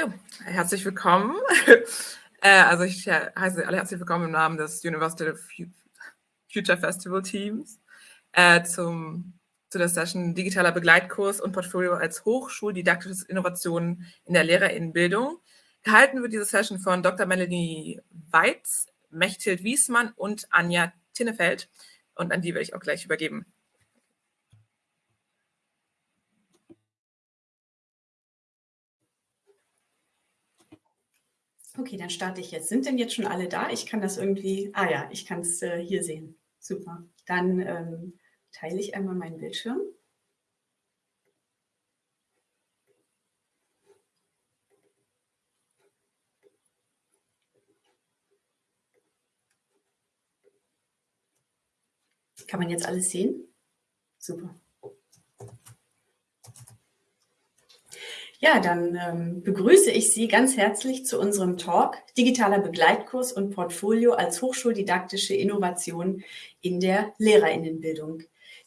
So, herzlich willkommen. äh, also ich heiße alle herzlich willkommen im Namen des University Future Festival Teams äh, zum, zu der Session Digitaler Begleitkurs und Portfolio als Hochschuldidaktisches Innovationen in der Lehrerinnenbildung. Gehalten wird diese Session von Dr. Melanie Weitz, Mechthild Wiesmann und Anja Tinnefeld. Und an die werde ich auch gleich übergeben. Okay, dann starte ich jetzt. Sind denn jetzt schon alle da? Ich kann das irgendwie, ah ja, ich kann es äh, hier sehen. Super. Dann ähm, teile ich einmal meinen Bildschirm. Kann man jetzt alles sehen? Super. Ja, dann ähm, begrüße ich Sie ganz herzlich zu unserem Talk Digitaler Begleitkurs und Portfolio als hochschuldidaktische Innovation in der Lehrerinnenbildung,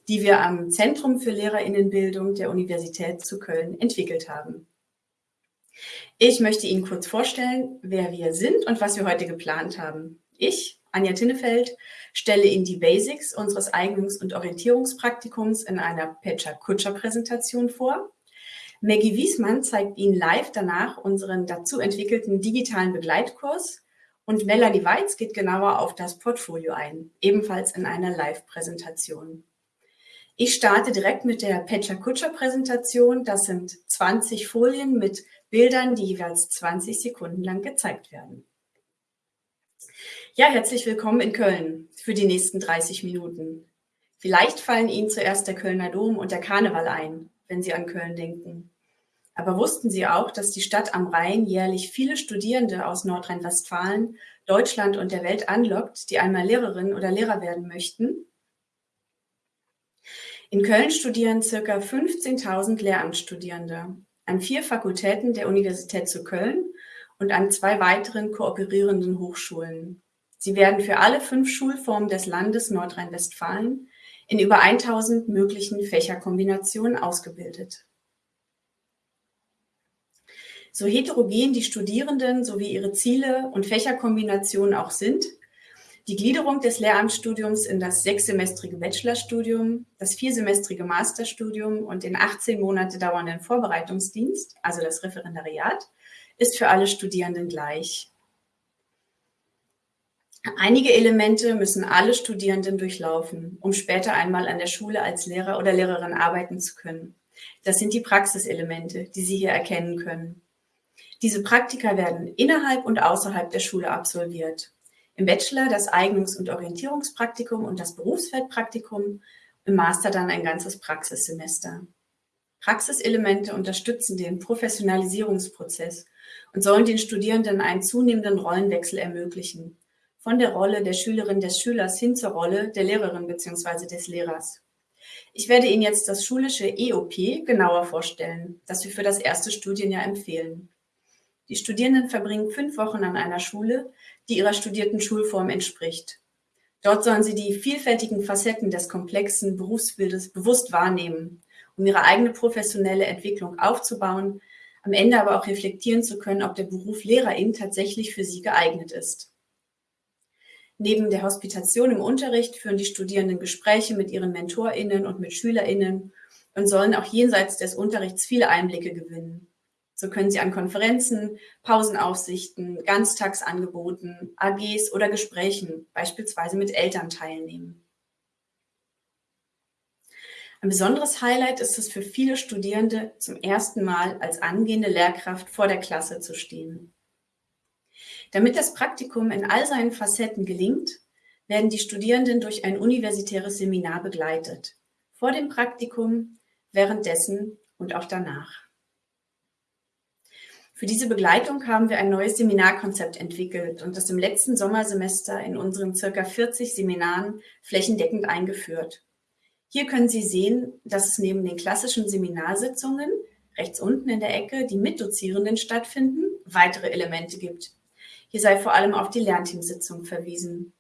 die wir am Zentrum für Lehrerinnenbildung der Universität zu Köln entwickelt haben. Ich möchte Ihnen kurz vorstellen, wer wir sind und was wir heute geplant haben. Ich, Anja Tinnefeld, stelle Ihnen die Basics unseres Eignungs- und Orientierungspraktikums in einer Pecha-Kutscher-Präsentation vor. Maggie Wiesmann zeigt Ihnen live danach unseren dazu entwickelten digitalen Begleitkurs und Melanie Weitz geht genauer auf das Portfolio ein, ebenfalls in einer Live-Präsentation. Ich starte direkt mit der Pecha Kutscher Präsentation. Das sind 20 Folien mit Bildern, die jeweils 20 Sekunden lang gezeigt werden. Ja, herzlich willkommen in Köln für die nächsten 30 Minuten. Vielleicht fallen Ihnen zuerst der Kölner Dom und der Karneval ein, wenn Sie an Köln denken. Aber wussten Sie auch, dass die Stadt am Rhein jährlich viele Studierende aus Nordrhein-Westfalen, Deutschland und der Welt anlockt, die einmal Lehrerin oder Lehrer werden möchten? In Köln studieren circa 15.000 Lehramtsstudierende an vier Fakultäten der Universität zu Köln und an zwei weiteren kooperierenden Hochschulen. Sie werden für alle fünf Schulformen des Landes Nordrhein-Westfalen in über 1000 möglichen Fächerkombinationen ausgebildet. So heterogen die Studierenden sowie ihre Ziele und Fächerkombinationen auch sind, die Gliederung des Lehramtsstudiums in das sechssemestrige Bachelorstudium, das viersemestrige Masterstudium und den 18 Monate dauernden Vorbereitungsdienst, also das Referendariat, ist für alle Studierenden gleich. Einige Elemente müssen alle Studierenden durchlaufen, um später einmal an der Schule als Lehrer oder Lehrerin arbeiten zu können. Das sind die Praxiselemente, die Sie hier erkennen können. Diese Praktika werden innerhalb und außerhalb der Schule absolviert. Im Bachelor das Eignungs- und Orientierungspraktikum und das Berufsfeldpraktikum, im Master dann ein ganzes Praxissemester. Praxiselemente unterstützen den Professionalisierungsprozess und sollen den Studierenden einen zunehmenden Rollenwechsel ermöglichen. Von der Rolle der Schülerin des Schülers hin zur Rolle der Lehrerin bzw. des Lehrers. Ich werde Ihnen jetzt das schulische EOP genauer vorstellen, das wir für das erste Studienjahr empfehlen. Die Studierenden verbringen fünf Wochen an einer Schule, die ihrer studierten Schulform entspricht. Dort sollen sie die vielfältigen Facetten des komplexen Berufsbildes bewusst wahrnehmen, um ihre eigene professionelle Entwicklung aufzubauen, am Ende aber auch reflektieren zu können, ob der Beruf Lehrerin tatsächlich für sie geeignet ist. Neben der Hospitation im Unterricht führen die Studierenden Gespräche mit ihren MentorInnen und mit SchülerInnen und sollen auch jenseits des Unterrichts viele Einblicke gewinnen. So können Sie an Konferenzen, Pausenaufsichten, Ganztagsangeboten, AGs oder Gesprächen, beispielsweise mit Eltern, teilnehmen. Ein besonderes Highlight ist es für viele Studierende, zum ersten Mal als angehende Lehrkraft vor der Klasse zu stehen. Damit das Praktikum in all seinen Facetten gelingt, werden die Studierenden durch ein universitäres Seminar begleitet. Vor dem Praktikum, währenddessen und auch danach. Für diese Begleitung haben wir ein neues Seminarkonzept entwickelt und das im letzten Sommersemester in unseren circa 40 Seminaren flächendeckend eingeführt. Hier können Sie sehen, dass es neben den klassischen Seminarsitzungen rechts unten in der Ecke, die mit Dozierenden stattfinden, weitere Elemente gibt. Hier sei vor allem auf die Lernteamsitzung verwiesen.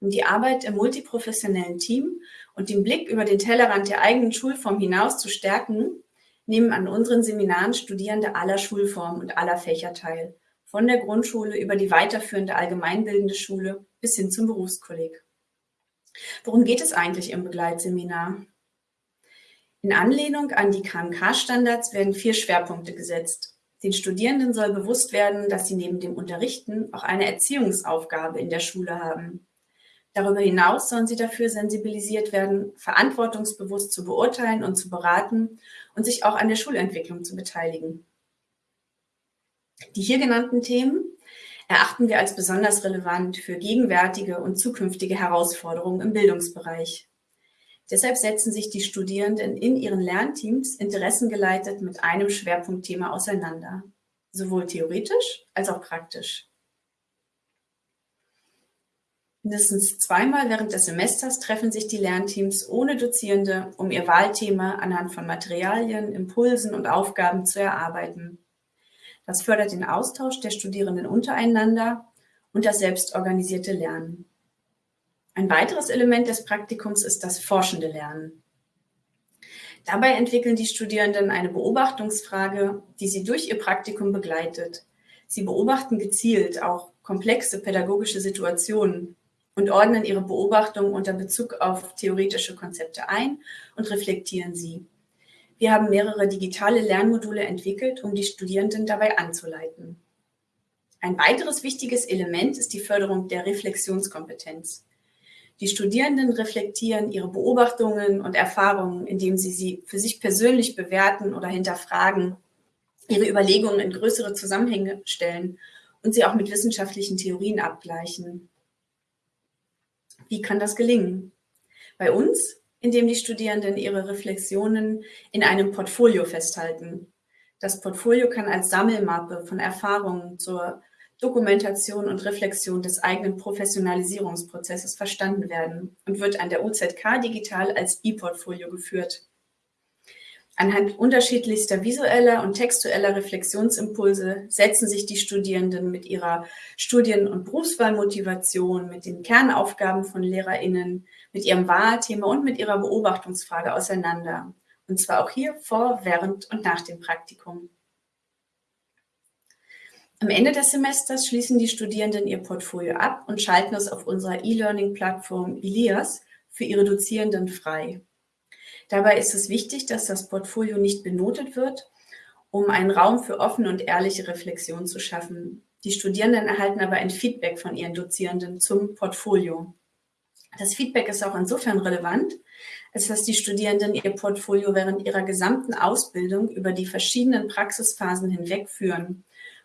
Um die Arbeit im multiprofessionellen Team und den Blick über den Tellerrand der eigenen Schulform hinaus zu stärken, nehmen an unseren Seminaren Studierende aller Schulformen und aller Fächer teil, von der Grundschule über die weiterführende allgemeinbildende Schule bis hin zum Berufskolleg. Worum geht es eigentlich im Begleitseminar? In Anlehnung an die KMK-Standards werden vier Schwerpunkte gesetzt. Den Studierenden soll bewusst werden, dass sie neben dem Unterrichten auch eine Erziehungsaufgabe in der Schule haben. Darüber hinaus sollen sie dafür sensibilisiert werden, verantwortungsbewusst zu beurteilen und zu beraten und sich auch an der Schulentwicklung zu beteiligen. Die hier genannten Themen erachten wir als besonders relevant für gegenwärtige und zukünftige Herausforderungen im Bildungsbereich. Deshalb setzen sich die Studierenden in ihren Lernteams interessengeleitet mit einem Schwerpunktthema auseinander, sowohl theoretisch als auch praktisch. Mindestens zweimal während des Semesters treffen sich die Lernteams ohne Dozierende, um ihr Wahlthema anhand von Materialien, Impulsen und Aufgaben zu erarbeiten. Das fördert den Austausch der Studierenden untereinander und das selbstorganisierte Lernen. Ein weiteres Element des Praktikums ist das forschende Lernen. Dabei entwickeln die Studierenden eine Beobachtungsfrage, die sie durch ihr Praktikum begleitet. Sie beobachten gezielt auch komplexe pädagogische Situationen und ordnen ihre Beobachtungen unter Bezug auf theoretische Konzepte ein und reflektieren sie. Wir haben mehrere digitale Lernmodule entwickelt, um die Studierenden dabei anzuleiten. Ein weiteres wichtiges Element ist die Förderung der Reflexionskompetenz. Die Studierenden reflektieren ihre Beobachtungen und Erfahrungen, indem sie sie für sich persönlich bewerten oder hinterfragen, ihre Überlegungen in größere Zusammenhänge stellen und sie auch mit wissenschaftlichen Theorien abgleichen. Wie kann das gelingen? Bei uns, indem die Studierenden ihre Reflexionen in einem Portfolio festhalten. Das Portfolio kann als Sammelmappe von Erfahrungen zur Dokumentation und Reflexion des eigenen Professionalisierungsprozesses verstanden werden und wird an der UZK digital als E-Portfolio geführt. Anhand unterschiedlichster visueller und textueller Reflexionsimpulse setzen sich die Studierenden mit ihrer Studien- und Berufswahlmotivation, mit den Kernaufgaben von LehrerInnen, mit ihrem Wahlthema und mit ihrer Beobachtungsfrage auseinander. Und zwar auch hier vor, während und nach dem Praktikum. Am Ende des Semesters schließen die Studierenden ihr Portfolio ab und schalten es auf unserer E-Learning-Plattform Elias für ihre Dozierenden frei. Dabei ist es wichtig, dass das Portfolio nicht benotet wird, um einen Raum für offene und ehrliche Reflexion zu schaffen. Die Studierenden erhalten aber ein Feedback von ihren Dozierenden zum Portfolio. Das Feedback ist auch insofern relevant, als dass die Studierenden ihr Portfolio während ihrer gesamten Ausbildung über die verschiedenen Praxisphasen hinweg führen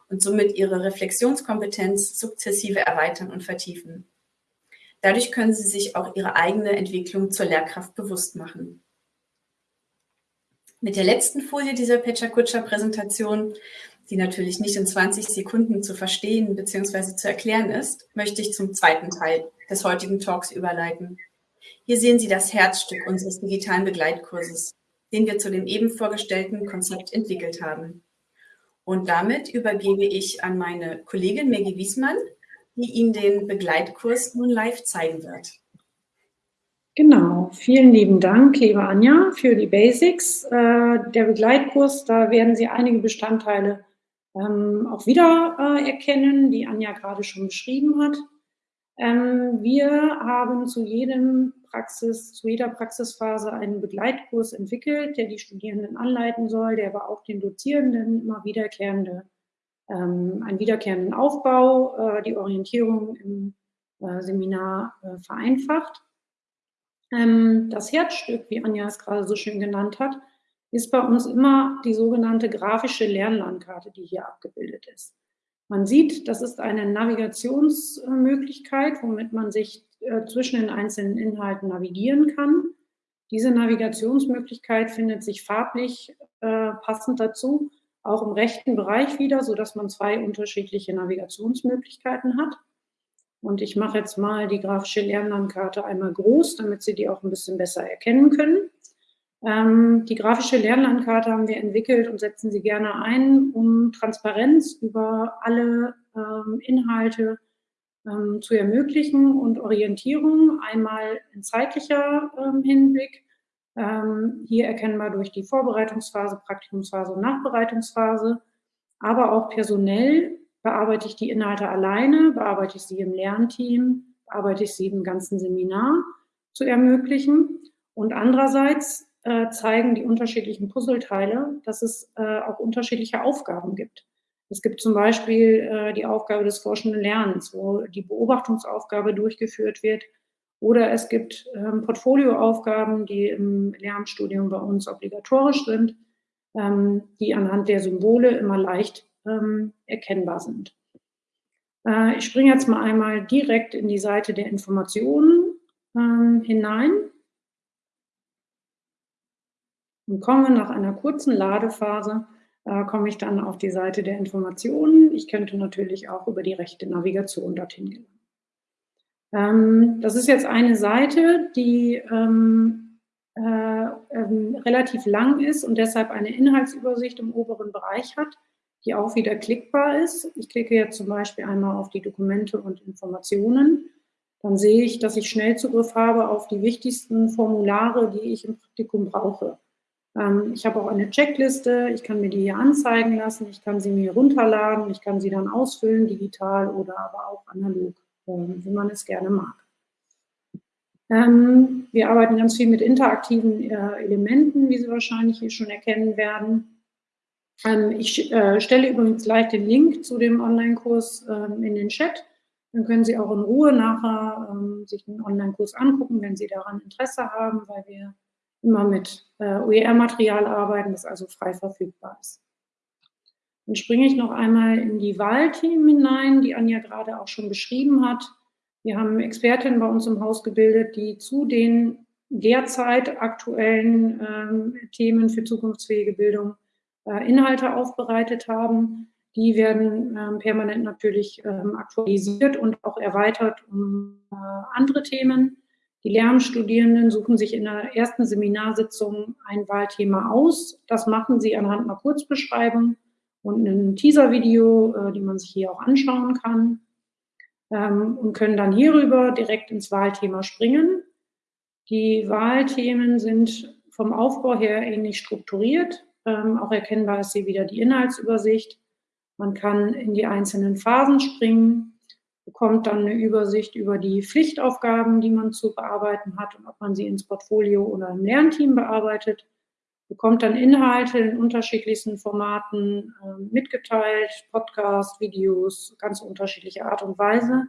und somit ihre Reflexionskompetenz sukzessive erweitern und vertiefen. Dadurch können sie sich auch ihre eigene Entwicklung zur Lehrkraft bewusst machen. Mit der letzten Folie dieser Pecha-Kutscher-Präsentation, die natürlich nicht in 20 Sekunden zu verstehen bzw. zu erklären ist, möchte ich zum zweiten Teil des heutigen Talks überleiten. Hier sehen Sie das Herzstück unseres digitalen Begleitkurses, den wir zu dem eben vorgestellten Konzept entwickelt haben. Und damit übergebe ich an meine Kollegin Maggie Wiesmann, die Ihnen den Begleitkurs nun live zeigen wird. Genau, vielen lieben Dank, liebe Anja, für die Basics. Äh, der Begleitkurs, da werden Sie einige Bestandteile ähm, auch wieder äh, erkennen, die Anja gerade schon beschrieben hat. Ähm, wir haben zu jedem Praxis, zu jeder Praxisphase einen Begleitkurs entwickelt, der die Studierenden anleiten soll, der aber auch den Dozierenden immer wiederkehrende, ähm, einen wiederkehrenden Aufbau, äh, die Orientierung im Seminar vereinfacht. Ähm, das Herzstück, wie Anja es gerade so schön genannt hat, ist bei uns immer die sogenannte grafische Lernlandkarte, die hier abgebildet ist. Man sieht, das ist eine Navigationsmöglichkeit, womit man sich äh, zwischen den einzelnen Inhalten navigieren kann. Diese Navigationsmöglichkeit findet sich farblich äh, passend dazu auch im rechten Bereich wieder, sodass man zwei unterschiedliche Navigationsmöglichkeiten hat. Und ich mache jetzt mal die grafische Lernlandkarte einmal groß, damit Sie die auch ein bisschen besser erkennen können. Ähm, die grafische Lernlandkarte haben wir entwickelt und setzen sie gerne ein, um Transparenz über alle ähm, Inhalte ähm, zu ermöglichen und Orientierung, einmal in zeitlicher ähm, Hinblick Ähm, hier erkennbar durch die Vorbereitungsphase, Praktikumsphase und Nachbereitungsphase. Aber auch personell bearbeite ich die Inhalte alleine, bearbeite ich sie im Lernteam, bearbeite ich sie im ganzen Seminar zu ermöglichen. Und andererseits äh, zeigen die unterschiedlichen Puzzleteile, dass es äh, auch unterschiedliche Aufgaben gibt. Es gibt zum Beispiel äh, die Aufgabe des forschenden Lernens, wo die Beobachtungsaufgabe durchgeführt wird. Oder es gibt ähm, Portfolioaufgaben, die im Lernstudium bei uns obligatorisch sind, ähm, die anhand der Symbole immer leicht ähm, erkennbar sind. Äh, ich springe jetzt mal einmal direkt in die Seite der Informationen ähm, hinein und komme nach einer kurzen Ladephase, äh, komme ich dann auf die Seite der Informationen. Ich könnte natürlich auch über die rechte Navigation dorthin gehen. Ähm, das ist jetzt eine Seite, die ähm, äh, ähm, relativ lang ist und deshalb eine Inhaltsübersicht im oberen Bereich hat, die auch wieder klickbar ist. Ich klicke jetzt zum Beispiel einmal auf die Dokumente und Informationen. Dann sehe ich, dass ich Schnellzugriff habe auf die wichtigsten Formulare, die ich im Praktikum brauche. Ähm, ich habe auch eine Checkliste, ich kann mir die hier anzeigen lassen, ich kann sie mir runterladen, ich kann sie dann ausfüllen, digital oder aber auch analog, ähm, wie man es gerne mag. Ähm, wir arbeiten ganz viel mit interaktiven äh, Elementen, wie Sie wahrscheinlich hier schon erkennen werden. Ich äh, stelle übrigens gleich den Link zu dem Online-Kurs in den Chat. Dann können Sie auch in Ruhe nachher sich den Online-Kurs angucken, wenn Sie daran Interesse haben, weil wir immer mit äh, OER-Material arbeiten, das also frei verfügbar ist. Dann springe ich noch einmal in die Wahlthemen hinein, die Anja gerade auch schon beschrieben hat. Wir haben Expertinnen bei uns im Haus gebildet, die zu den derzeit aktuellen ähm, Themen für zukunftsfähige Bildung Inhalte aufbereitet haben. Die werden ähm, permanent natürlich ähm, aktualisiert und auch erweitert um äh, andere Themen. Die Lehramtsstudierenden suchen sich in der ersten Seminarsitzung ein Wahlthema aus. Das machen sie anhand einer Kurzbeschreibung und einem Teaser-Video, äh, die man sich hier auch anschauen kann ähm, und können dann hierüber direkt ins Wahlthema springen. Die Wahlthemen sind vom Aufbau her ähnlich strukturiert. Ähm, auch erkennbar ist hier wieder die Inhaltsübersicht. Man kann in die einzelnen Phasen springen bekommt dann eine Übersicht über die Pflichtaufgaben, die man zu bearbeiten hat und ob man sie ins Portfolio oder im Lernteam bearbeitet, bekommt dann Inhalte in unterschiedlichsten Formaten äh, mitgeteilt, Podcast, Videos, ganz unterschiedliche Art und Weise.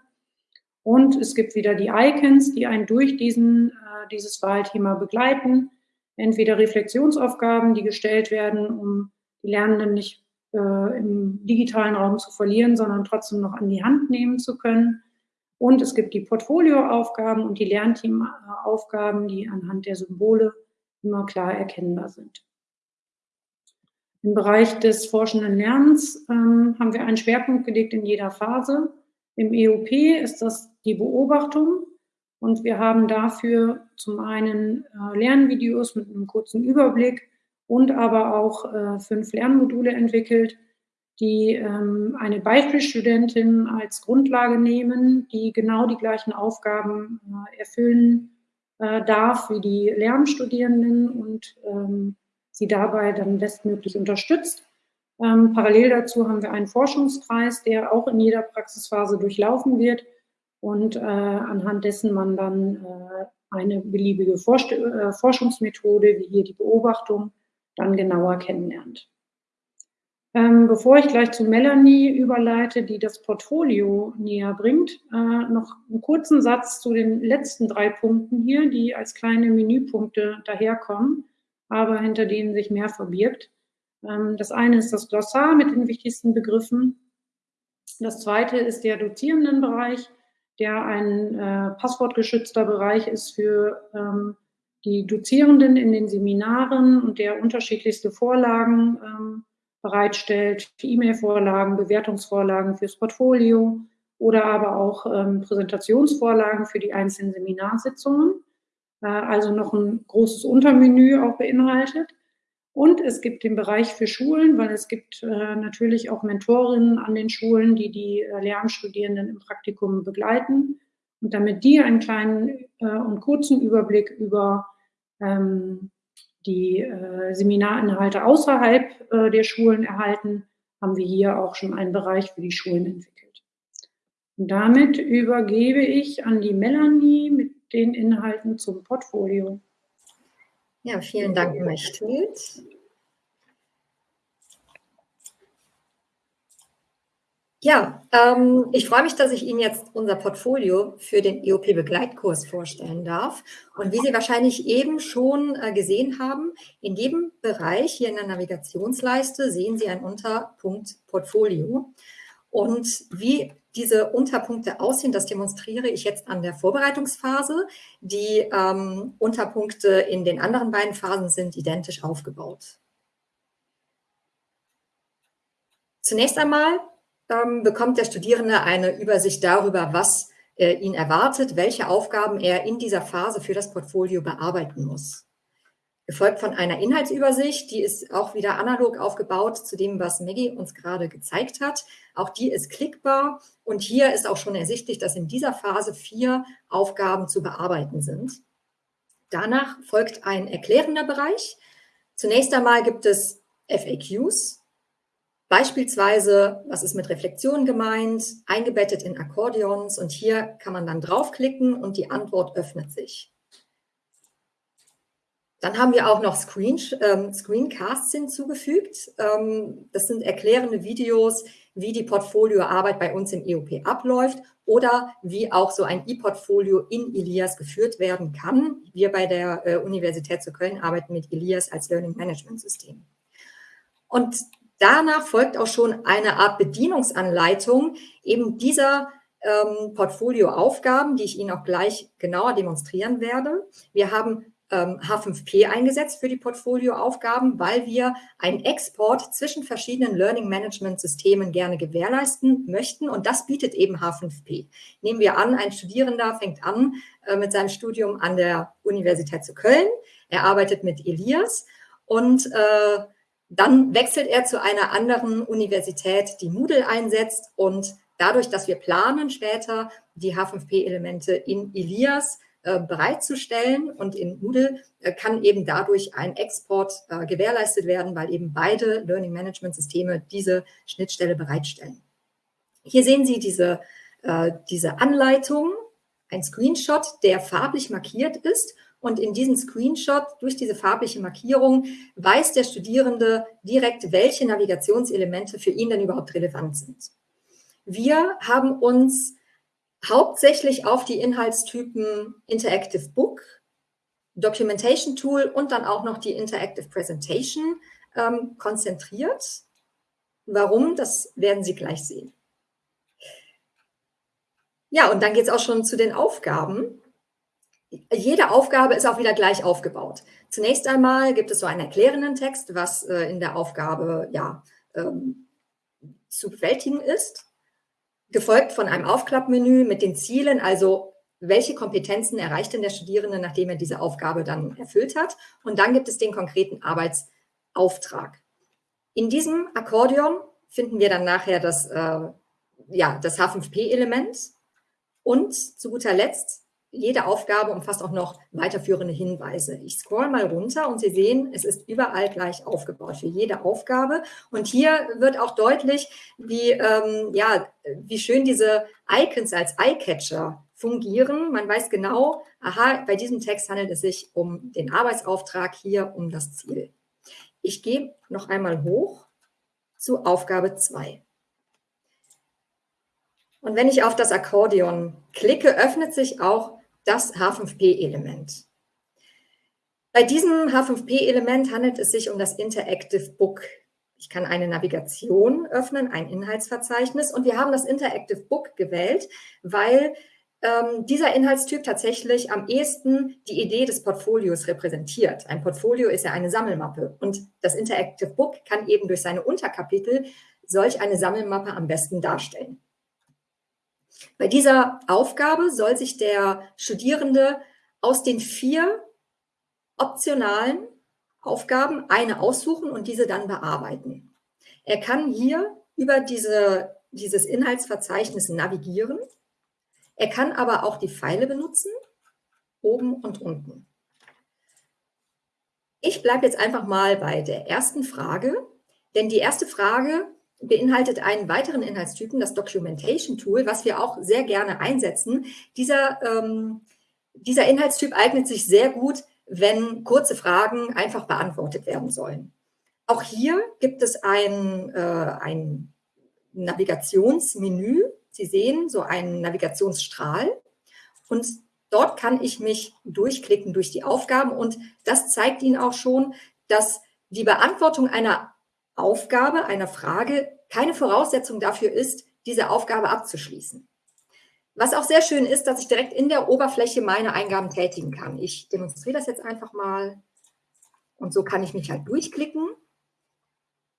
Und es gibt wieder die Icons, die einen durch diesen, äh, dieses Wahlthema begleiten. Entweder Reflexionsaufgaben, die gestellt werden, um die Lernenden nicht äh, im digitalen Raum zu verlieren, sondern trotzdem noch an die Hand nehmen zu können. Und es gibt die Portfolioaufgaben und die Lernteamaufgaben, die anhand der Symbole immer klar erkennbar sind. Im Bereich des forschenden Lernens ähm, haben wir einen Schwerpunkt gelegt in jeder Phase. Im EOP ist das die Beobachtung und wir haben dafür zum einen äh, Lernvideos mit einem kurzen Überblick, und aber auch äh, fünf Lernmodule entwickelt, die ähm, eine Beispielstudentin als Grundlage nehmen, die genau die gleichen Aufgaben äh, erfüllen äh, darf wie die Lernstudierenden und ähm, sie dabei dann bestmöglich unterstützt. Ähm, parallel dazu haben wir einen Forschungskreis, der auch in jeder Praxisphase durchlaufen wird und äh, anhand dessen man dann äh, eine beliebige Forst äh, Forschungsmethode, wie hier die Beobachtung, dann genauer kennenlernt. Ähm, bevor ich gleich zu Melanie überleite, die das Portfolio näher bringt, äh, noch einen kurzen Satz zu den letzten drei Punkten hier, die als kleine Menüpunkte daherkommen, aber hinter denen sich mehr verbirgt. Ähm, das eine ist das Glossar mit den wichtigsten Begriffen. Das zweite ist der Dozierendenbereich, der ein äh, passwortgeschützter Bereich ist für ähm, die Dozierenden in den Seminaren und der unterschiedlichste Vorlagen ähm, bereitstellt, E-Mail-Vorlagen, Bewertungsvorlagen fürs Portfolio oder aber auch ähm, Präsentationsvorlagen für die einzelnen Seminarsitzungen. Äh, also noch ein großes Untermenü auch beinhaltet. Und es gibt den Bereich für Schulen, weil es gibt äh, natürlich auch Mentorinnen an den Schulen, die die äh, Lernstudierenden im Praktikum begleiten. Und damit die einen kleinen äh, und kurzen Überblick über ähm, die äh, Seminarinhalte außerhalb äh, der Schulen erhalten, haben wir hier auch schon einen Bereich für die Schulen entwickelt. Und damit übergebe ich an die Melanie mit den Inhalten zum Portfolio. Ja, vielen Dank, Mechthild. Ja, ähm, ich freue mich, dass ich Ihnen jetzt unser Portfolio für den EOP-Begleitkurs vorstellen darf. Und wie Sie wahrscheinlich eben schon äh, gesehen haben, in jedem Bereich hier in der Navigationsleiste sehen Sie einen Unterpunkt Portfolio. Und wie diese Unterpunkte aussehen, das demonstriere ich jetzt an der Vorbereitungsphase. Die ähm, Unterpunkte in den anderen beiden Phasen sind identisch aufgebaut. Zunächst einmal ähm, bekommt der Studierende eine Übersicht darüber, was äh, ihn erwartet, welche Aufgaben er in dieser Phase für das Portfolio bearbeiten muss. Gefolgt von einer Inhaltsübersicht, die ist auch wieder analog aufgebaut zu dem, was Maggie uns gerade gezeigt hat. Auch die ist klickbar und hier ist auch schon ersichtlich, dass in dieser Phase vier Aufgaben zu bearbeiten sind. Danach folgt ein erklärender Bereich. Zunächst einmal gibt es FAQs, Beispielsweise, was ist mit Reflexion gemeint, eingebettet in Akkordeons und hier kann man dann draufklicken und die Antwort öffnet sich. Dann haben wir auch noch Screen, ähm, Screencasts hinzugefügt. Ähm, das sind erklärende Videos, wie die Portfolioarbeit bei uns im EOP abläuft oder wie auch so ein E-Portfolio in Elias geführt werden kann. Wir bei der äh, Universität zu Köln arbeiten mit Elias als Learning Management System. Und Danach folgt auch schon eine Art Bedienungsanleitung eben dieser ähm, Portfolioaufgaben, die ich Ihnen auch gleich genauer demonstrieren werde. Wir haben H5P eingesetzt für die Portfolioaufgaben, weil wir einen Export zwischen verschiedenen Learning Management Systemen gerne gewährleisten möchten. Und das bietet eben H5P. Nehmen wir an, ein Studierender fängt an äh, mit seinem Studium an der Universität zu Köln. Er arbeitet mit Elias und äh, dann wechselt er zu einer anderen Universität, die Moodle einsetzt und dadurch, dass wir planen, später die H5P-Elemente in Elias äh, bereitzustellen und in Moodle äh, kann eben dadurch ein Export äh, gewährleistet werden, weil eben beide Learning Management Systeme diese Schnittstelle bereitstellen. Hier sehen Sie diese, diese Anleitung, ein Screenshot, der farblich markiert ist und in diesem Screenshot durch diese farbliche Markierung weiß der Studierende direkt, welche Navigationselemente für ihn denn überhaupt relevant sind. Wir haben uns hauptsächlich auf die Inhaltstypen Interactive Book, Documentation Tool und dann auch noch die Interactive Presentation ähm, konzentriert. Warum, das werden Sie gleich sehen. Ja, und dann geht es auch schon zu den Aufgaben jede Aufgabe ist auch wieder gleich aufgebaut. Zunächst einmal gibt es so einen erklärenden Text, was äh, in der Aufgabe ja, ähm, zu bewältigen ist, gefolgt von einem Aufklappmenü mit den Zielen, also welche Kompetenzen erreicht denn der Studierende, nachdem er diese Aufgabe dann erfüllt hat. Und dann gibt es den konkreten Arbeitsauftrag. In diesem Akkordeon finden wir dann nachher das, äh, ja, das H5P-Element und zu guter Letzt jede Aufgabe umfasst auch noch weiterführende Hinweise. Ich scroll mal runter und Sie sehen, es ist überall gleich aufgebaut für jede Aufgabe. Und hier wird auch deutlich, wie, ähm, ja, wie schön diese Icons als Eyecatcher fungieren. Man weiß genau, aha, bei diesem Text handelt es sich um den Arbeitsauftrag, hier um das Ziel. Ich gehe noch einmal hoch zu Aufgabe 2. Und wenn ich auf das Akkordeon klicke, öffnet sich auch das H5P-Element. Bei diesem H5P-Element handelt es sich um das Interactive Book. Ich kann eine Navigation öffnen, ein Inhaltsverzeichnis und wir haben das Interactive Book gewählt, weil ähm, dieser Inhaltstyp tatsächlich am ehesten die Idee des Portfolios repräsentiert. Ein Portfolio ist ja eine Sammelmappe und das Interactive Book kann eben durch seine Unterkapitel solch eine Sammelmappe am besten darstellen. Bei dieser Aufgabe soll sich der Studierende aus den vier optionalen Aufgaben eine aussuchen und diese dann bearbeiten. Er kann hier über diese, dieses Inhaltsverzeichnis navigieren. Er kann aber auch die Pfeile benutzen, oben und unten. Ich bleibe jetzt einfach mal bei der ersten Frage, denn die erste Frage beinhaltet einen weiteren Inhaltstypen, das Documentation Tool, was wir auch sehr gerne einsetzen. Dieser, ähm, dieser Inhaltstyp eignet sich sehr gut, wenn kurze Fragen einfach beantwortet werden sollen. Auch hier gibt es ein, äh, ein Navigationsmenü. Sie sehen so einen Navigationsstrahl und dort kann ich mich durchklicken durch die Aufgaben und das zeigt Ihnen auch schon, dass die Beantwortung einer Aufgabe, einer Frage keine Voraussetzung dafür ist, diese Aufgabe abzuschließen. Was auch sehr schön ist, dass ich direkt in der Oberfläche meine Eingaben tätigen kann. Ich demonstriere das jetzt einfach mal. Und so kann ich mich halt durchklicken.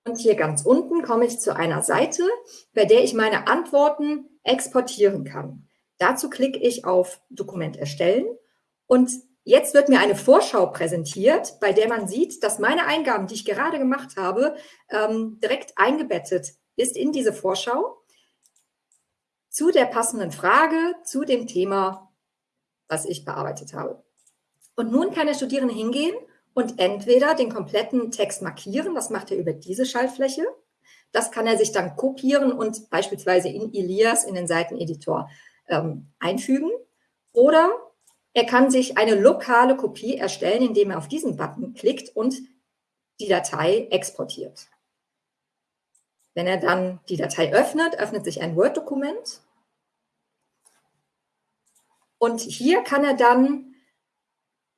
Und hier ganz unten komme ich zu einer Seite, bei der ich meine Antworten exportieren kann. Dazu klicke ich auf Dokument erstellen und jetzt wird mir eine Vorschau präsentiert, bei der man sieht, dass meine Eingaben, die ich gerade gemacht habe, ähm, direkt eingebettet ist in diese Vorschau zu der passenden Frage, zu dem Thema, was ich bearbeitet habe. Und nun kann der Studierende hingehen und entweder den kompletten Text markieren, das macht er über diese Schaltfläche, das kann er sich dann kopieren und beispielsweise in Elias, in den Seiteneditor, ähm, einfügen. Oder er kann sich eine lokale Kopie erstellen, indem er auf diesen Button klickt und die Datei exportiert. Wenn er dann die Datei öffnet, öffnet sich ein Word-Dokument. Und hier kann er dann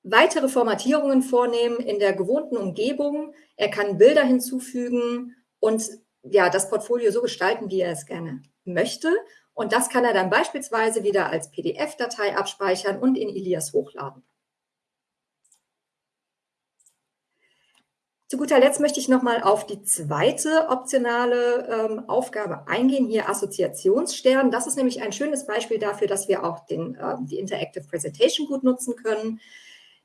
weitere Formatierungen vornehmen in der gewohnten Umgebung. Er kann Bilder hinzufügen und ja, das Portfolio so gestalten, wie er es gerne möchte. Und das kann er dann beispielsweise wieder als PDF-Datei abspeichern und in Elias hochladen. Zu guter Letzt möchte ich nochmal auf die zweite optionale ähm, Aufgabe eingehen, hier Assoziationsstern. Das ist nämlich ein schönes Beispiel dafür, dass wir auch den, äh, die Interactive Presentation gut nutzen können.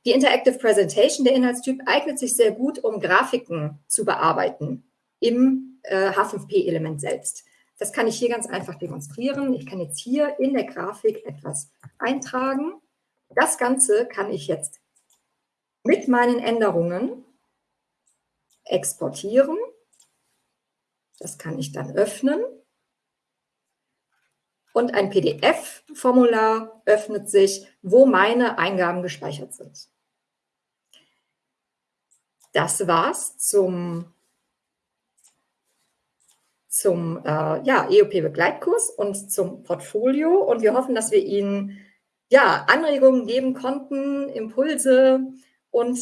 Die Interactive Presentation, der Inhaltstyp, eignet sich sehr gut, um Grafiken zu bearbeiten im äh, H5P-Element selbst. Das kann ich hier ganz einfach demonstrieren. Ich kann jetzt hier in der Grafik etwas eintragen. Das Ganze kann ich jetzt mit meinen Änderungen exportieren. Das kann ich dann öffnen. Und ein PDF-Formular öffnet sich, wo meine Eingaben gespeichert sind. Das war's zum, zum äh, ja, EOP-Begleitkurs und zum Portfolio. Und wir hoffen, dass wir Ihnen ja, Anregungen geben konnten, Impulse. Und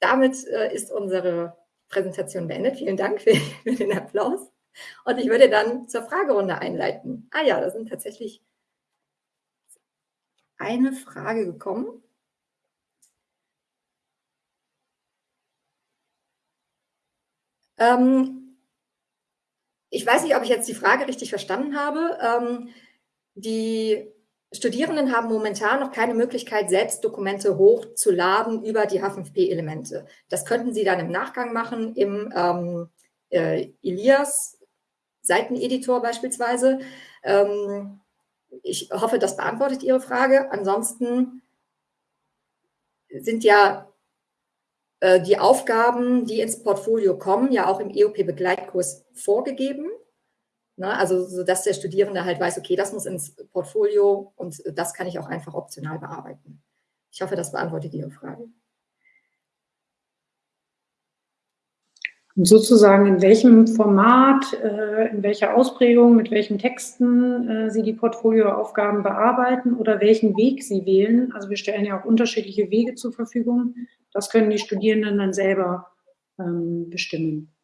damit äh, ist unsere Präsentation beendet. Vielen Dank für, für, den Applaus. Und ich würde dann zur Fragerunde einleiten. Ah ja, da sind tatsächlich eine Frage gekommen. Ähm, ich weiß nicht, ob ich jetzt die Frage richtig verstanden habe. Ähm, die Studierenden haben momentan noch keine Möglichkeit, selbst Dokumente hochzuladen über die H5P-Elemente. Das könnten Sie dann im Nachgang machen im ähm, äh, Elias Seiteneditor beispielsweise. Ähm, ich hoffe, das beantwortet Ihre Frage. Ansonsten sind ja die Aufgaben, die ins Portfolio kommen, ja auch im EOP-Begleitkurs vorgegeben. Ne? Also, so dass der Studierende halt weiß, okay, das muss ins Portfolio und das kann ich auch einfach optional bearbeiten. Ich hoffe, das beantwortet Ihre Frage. Und sozusagen in welchem Format, äh, in welcher Ausprägung, mit welchen Texten äh, Sie die Portfolioaufgaben bearbeiten oder welchen Weg Sie wählen. Also wir stellen ja auch unterschiedliche Wege zur Verfügung. Das können die Studierenden dann selber ähm, bestimmen.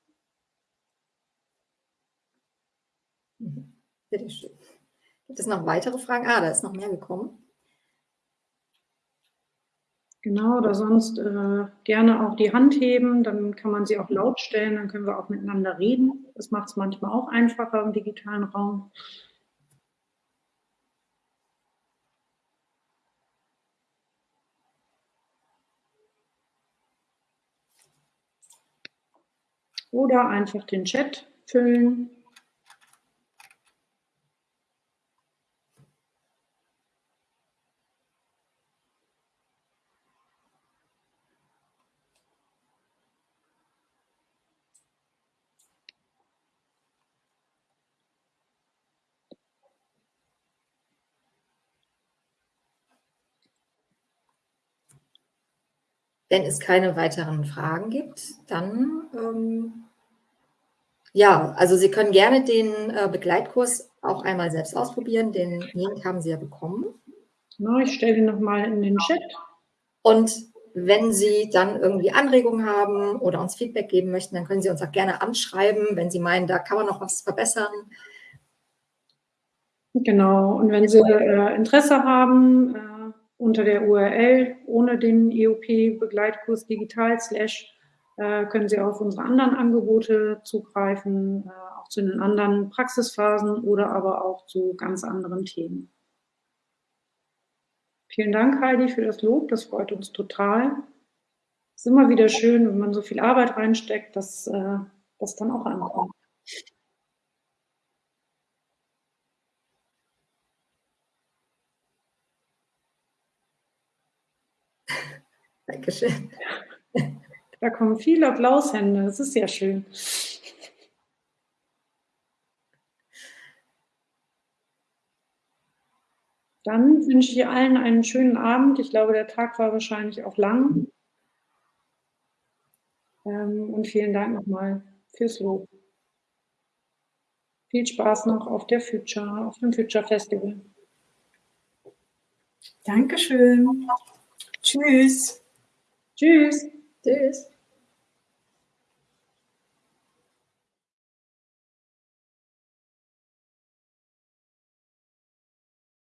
Bitte schön. Gibt es noch weitere Fragen? Ah, da ist noch mehr gekommen. Genau, oder sonst äh, gerne auch die Hand heben, dann kann man sie auch laut stellen, dann können wir auch miteinander reden. Das macht es manchmal auch einfacher im digitalen Raum. Oder einfach den Chat füllen. Wenn es keine weiteren Fragen gibt, dann ähm, ja, also Sie können gerne den äh, Begleitkurs auch einmal selbst ausprobieren. Den Link haben Sie ja bekommen. Na, ich stelle ihn nochmal in den Chat. Und wenn Sie dann irgendwie Anregungen haben oder uns Feedback geben möchten, dann können Sie uns auch gerne anschreiben, wenn Sie meinen, da kann man noch was verbessern. Genau, und wenn Sie äh, Interesse haben, äh, unter der URL ohne den EOP-Begleitkurs digital slash äh, können Sie auf unsere anderen Angebote zugreifen, äh, auch zu den anderen Praxisphasen oder aber auch zu ganz anderen Themen. Vielen Dank, Heidi, für das Lob. Das freut uns total. Es ist immer wieder schön, wenn man so viel Arbeit reinsteckt, dass äh, das dann auch ankommt. Dankeschön. Da kommen viele Applaushände. Das ist ja schön. Dann wünsche ich allen einen schönen Abend. Ich glaube, der Tag war wahrscheinlich auch lang. Ähm, und vielen Dank nochmal fürs Lob. Viel Spaß noch auf der Future, auf dem Future Festival. Dankeschön. Tschüss. Tschüss. Tschüss.